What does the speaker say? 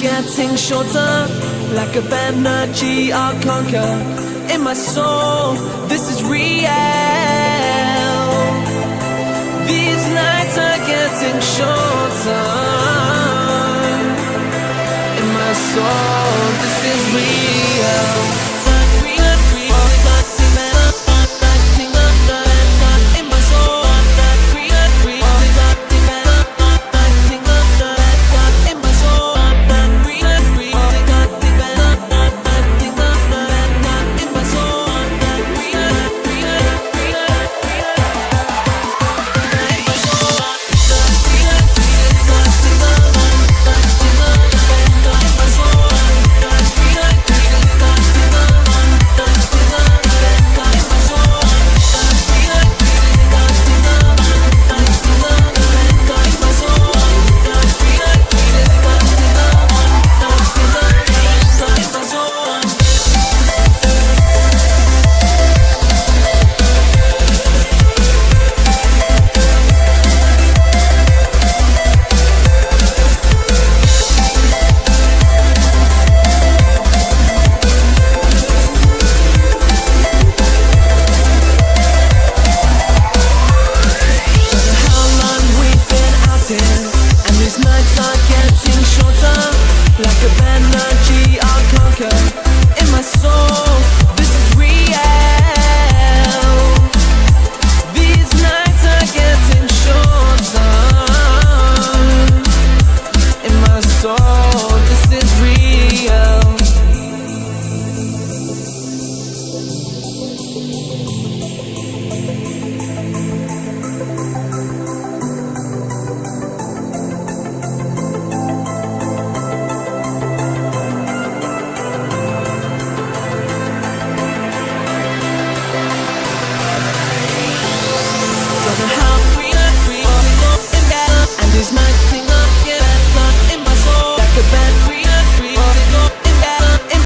getting shorter Like a energy I'll conquer. In my soul, this is real. These nights are getting shorter. In my soul.